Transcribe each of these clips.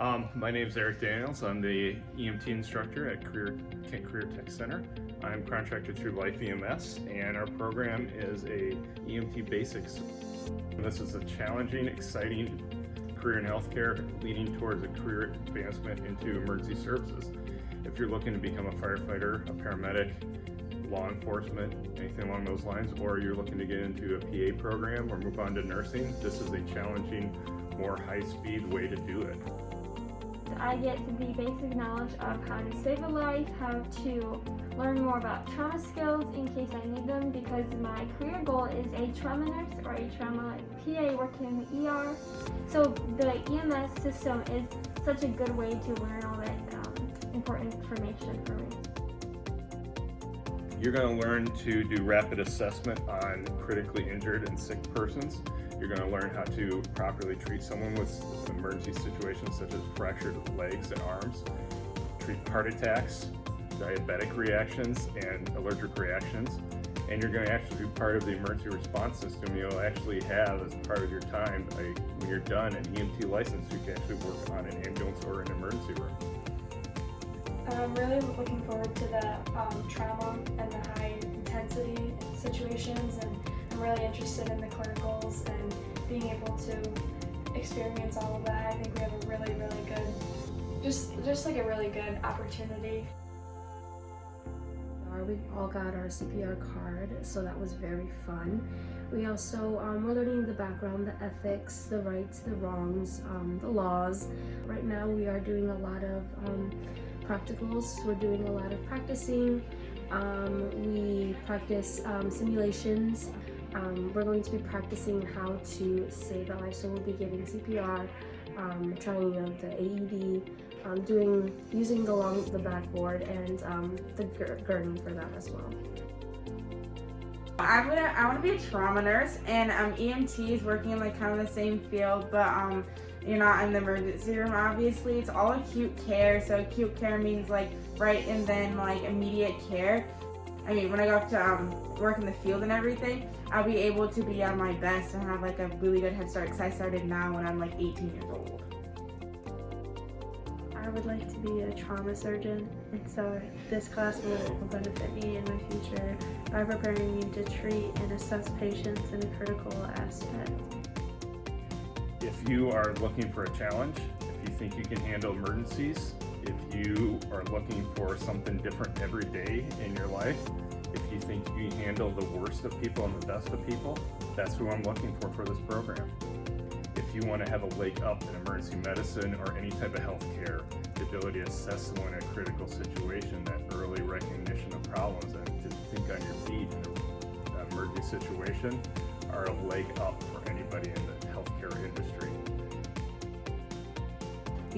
Um, my name is Eric Daniels. I'm the EMT instructor at Career, Kent Career Tech Center. I'm contracted through Life EMS and our program is a EMT basics. This is a challenging, exciting career in healthcare leading towards a career advancement into emergency services. If you're looking to become a firefighter, a paramedic, law enforcement, anything along those lines, or you're looking to get into a PA program or move on to nursing, this is a challenging, more high-speed way to do it. I get the basic knowledge of how to save a life, how to learn more about trauma skills in case I need them because my career goal is a trauma nurse or a trauma PA working in the ER. So the EMS system is such a good way to learn all that um, important information for me. You're going to learn to do rapid assessment on critically injured and sick persons. You're going to learn how to properly treat someone with emergency situations such as fractured legs and arms, treat heart attacks, diabetic reactions, and allergic reactions. And you're going to actually be part of the emergency response system. You'll actually have, as part of your time, a, when you're done, an EMT license. You can actually work on an ambulance or an emergency room. I'm really looking forward to the um, trauma and the high intensity situations and I'm really interested in the clinicals and being able to experience all of that. I think we have a really, really good, just, just like a really good opportunity. We all got our CPR card, so that was very fun. We also, um, we're learning the background, the ethics, the rights, the wrongs, um, the laws. Right now we are doing a lot of um, practicals. We're doing a lot of practicing. Um, we practice um, simulations. Um, we're going to be practicing how to save a life. So we'll be giving CPR, um, trying out the AED, um, doing using the long the backboard and um, the gurney for that as well. I'm gonna I want to be a trauma nurse and um, EMT is working in like kind of the same field, but um, you're not in the emergency room obviously it's all acute care so acute care means like right and then like immediate care I mean when I go up to um, work in the field and everything I'll be able to be at my best and have like a really good head start because I started now when I'm like 18 years old I would like to be a trauma surgeon and so this class will benefit me in my future by preparing me to treat and assess patients in a critical aspect. If you are looking for a challenge, if you think you can handle emergencies, if you are looking for something different every day in your life, if you think you can handle the worst of people and the best of people, that's who I'm looking for for this program. If you want to have a leg up in emergency medicine or any type of health care, the ability to assess someone in a critical situation, that early recognition of problems and to think on your feet in an emergency situation are a leg up for anybody in the healthcare industry.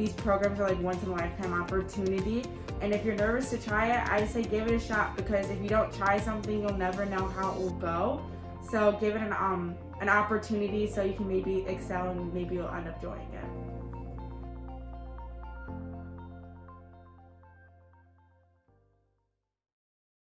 These programs are like once in a lifetime opportunity and if you're nervous to try it, I say give it a shot because if you don't try something, you'll never know how it will go. So give it an um an opportunity so you can maybe excel and maybe you'll end up doing it.